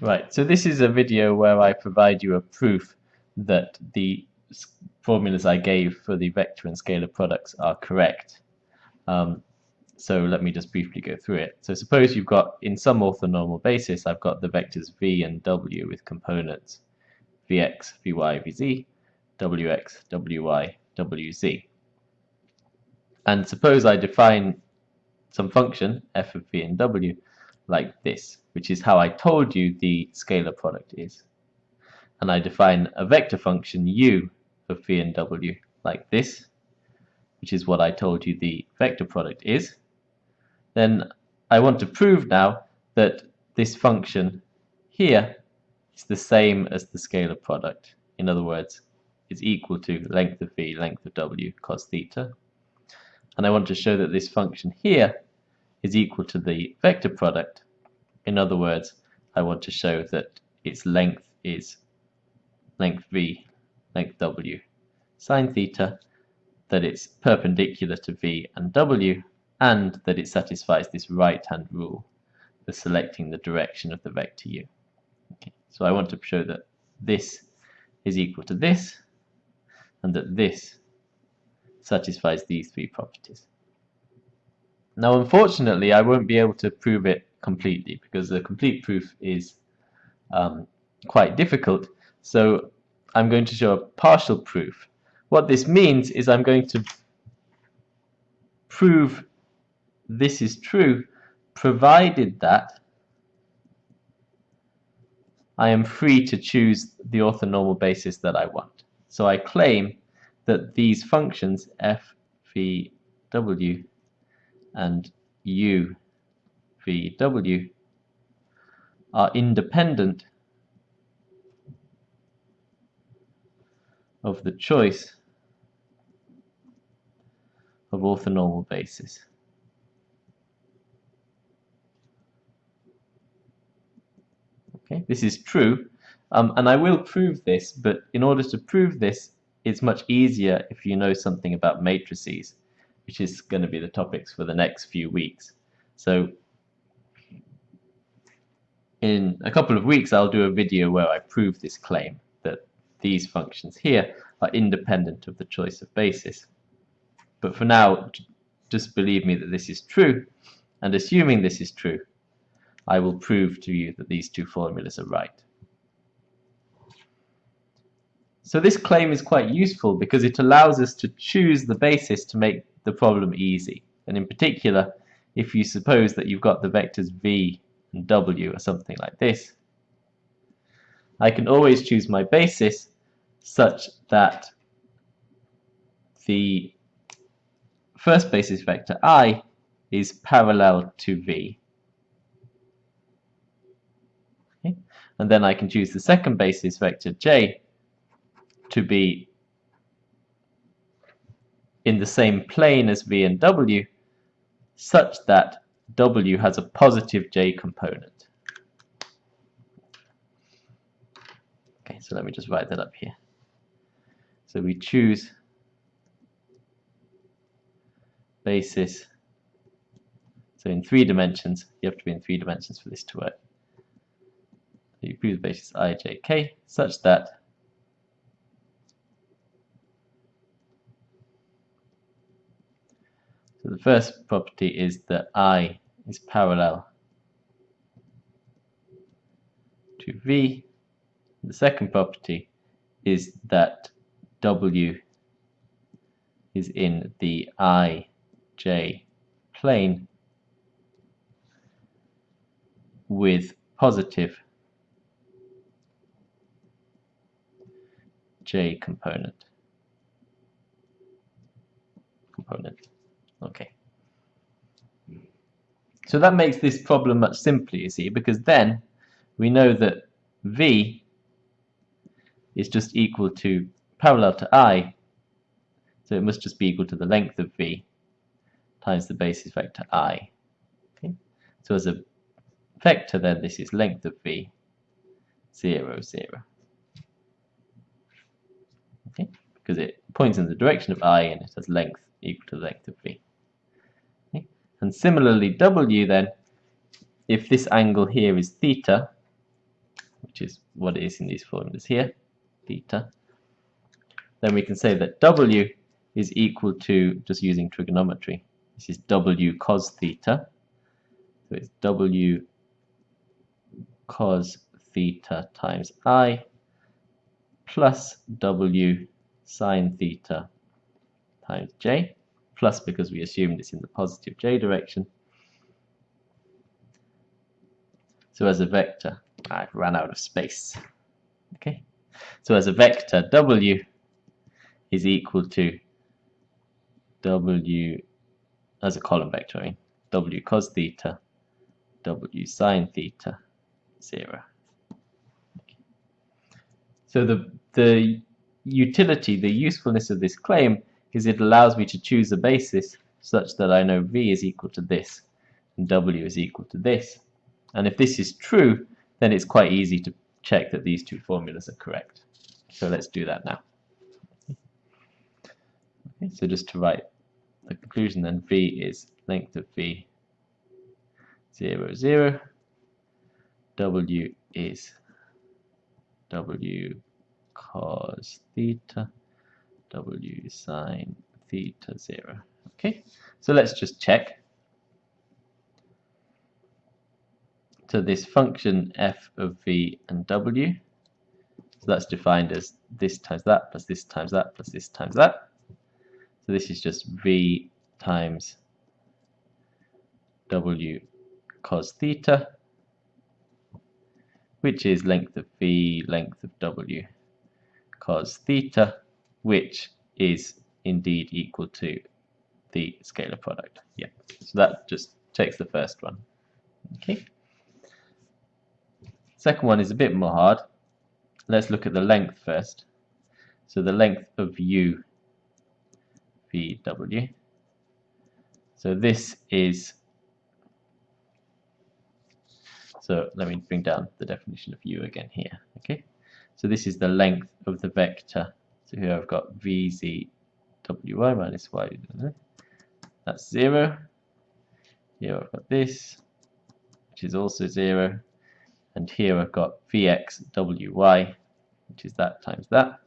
Right, so this is a video where I provide you a proof that the formulas I gave for the vector and scalar products are correct. Um, so let me just briefly go through it. So suppose you've got, in some orthonormal basis, I've got the vectors v and w with components vx, vy, vz, wx, wy, wz. And suppose I define some function, f of v and w, like this, which is how I told you the scalar product is. And I define a vector function u for v and w like this, which is what I told you the vector product is. Then I want to prove now that this function here is the same as the scalar product. In other words, is equal to length of v, length of w, cos theta. And I want to show that this function here is equal to the vector product. In other words, I want to show that its length is length v, length w, sine theta, that it's perpendicular to v and w, and that it satisfies this right-hand rule for selecting the direction of the vector u. Okay. So I want to show that this is equal to this, and that this satisfies these three properties. Now unfortunately I won't be able to prove it completely because the complete proof is um, quite difficult so I'm going to show a partial proof. What this means is I'm going to prove this is true provided that I am free to choose the orthonormal basis that I want. So I claim that these functions f, v, w and u v w are independent of the choice of orthonormal basis. Okay, this is true, um, and I will prove this, but in order to prove this, it's much easier if you know something about matrices which is going to be the topics for the next few weeks. So in a couple of weeks I'll do a video where I prove this claim that these functions here are independent of the choice of basis. But for now, just believe me that this is true, and assuming this is true, I will prove to you that these two formulas are right. So this claim is quite useful because it allows us to choose the basis to make the problem easy. And in particular, if you suppose that you've got the vectors v and w or something like this, I can always choose my basis such that the first basis vector i is parallel to v. Okay? And then I can choose the second basis vector j to be in the same plane as v and w such that w has a positive j component. Okay, so let me just write that up here. So we choose basis. So in three dimensions, you have to be in three dimensions for this to work. So you choose basis i, j, k such that So the first property is that I is parallel to V. The second property is that W is in the IJ plane with positive J component component. Okay. So that makes this problem much simpler, you see, because then we know that V is just equal to parallel to I, so it must just be equal to the length of V times the basis vector I. Okay? So as a vector then this is length of V, 0, 0. Okay? Because it points in the direction of I and it has length equal to the length of V. And similarly, W then, if this angle here is theta, which is what it is in these formulas here, theta, then we can say that W is equal to, just using trigonometry, this is W cos theta, so it's W cos theta times I plus W sine theta times J, plus because we assumed it's in the positive J direction. So as a vector, I've run out of space. Okay, so as a vector, W is equal to W as a column vector, I mean, W cos theta, W sine theta, 0. So the, the utility, the usefulness of this claim is it allows me to choose a basis such that I know V is equal to this and W is equal to this. And if this is true, then it's quite easy to check that these two formulas are correct. So let's do that now. Okay, so just to write the conclusion then, V is length of V 0, 0. W is W cos theta, W sine theta 0. Okay, so let's just check. So this function f of v and w, so that's defined as this times that plus this times that plus this times that. So this is just v times w cos theta, which is length of v, length of w cos theta, which is indeed equal to the scalar product. Yeah, so that just takes the first one. Okay. Second one is a bit more hard. Let's look at the length first. So the length of u vw. So this is so let me bring down the definition of u again here. Okay, so this is the length of the vector. So here I've got vz wy minus y. That's zero. Here I've got this, which is also zero. And here I've got vx wy, which is that times that.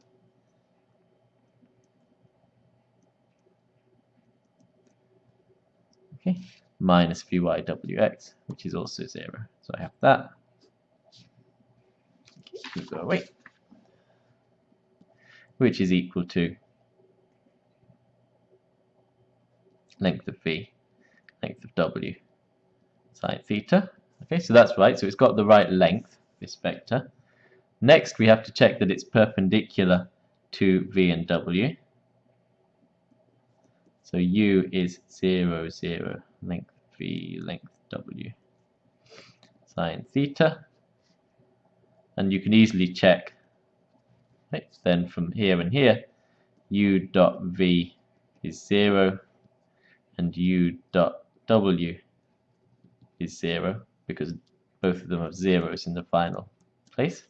Okay, minus vy_wx, which is also 0. So I have that. Okay, go away. Which is equal to length of v, length of w, sine theta. Okay, so that's right. So it's got the right length, this vector. Next, we have to check that it's perpendicular to v and w. So u is 0, 0, length v, length w, sine theta. And you can easily check, right, then from here and here, u dot v is 0, and u dot w is 0, because both of them have zeros in the final place.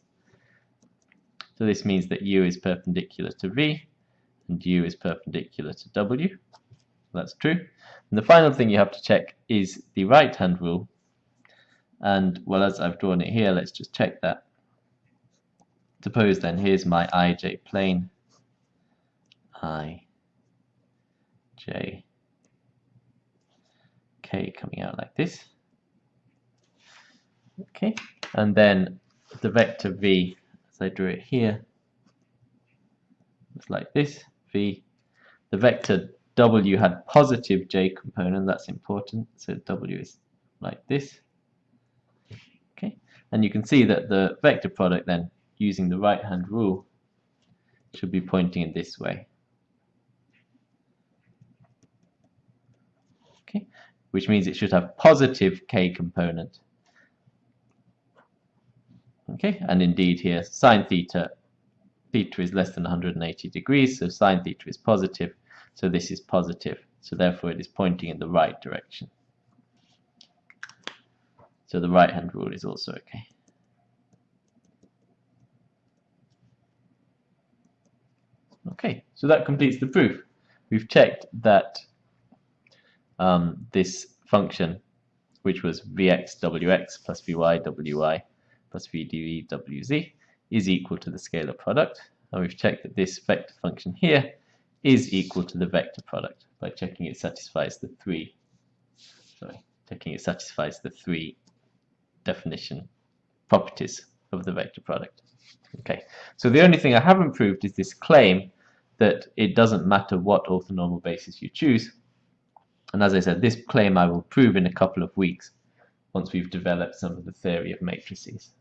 So this means that u is perpendicular to v, and u is perpendicular to w. That's true. And the final thing you have to check is the right-hand rule. And, well, as I've drawn it here, let's just check that. Suppose then, here's my ij plane. i, j, k coming out like this. Okay, and then the vector v, as I drew it here, it's like this, v. The vector W had positive J component, that's important. So W is like this. Okay, and you can see that the vector product then, using the right hand rule, should be pointing in this way. Okay, which means it should have positive K component. Okay, and indeed here sine theta, theta is less than 180 degrees, so sine theta is positive, so this is positive. So therefore it is pointing in the right direction. So the right hand rule is also okay. Okay, so that completes the proof. We've checked that um, this function, which was vxwx plus vywy plus VZWZ is equal to the scalar product. And we've checked that this vector function here is equal to the vector product by checking it satisfies the three, sorry, checking it satisfies the three definition properties of the vector product. Okay, so the only thing I haven't proved is this claim that it doesn't matter what orthonormal basis you choose. And as I said, this claim I will prove in a couple of weeks once we've developed some of the theory of matrices.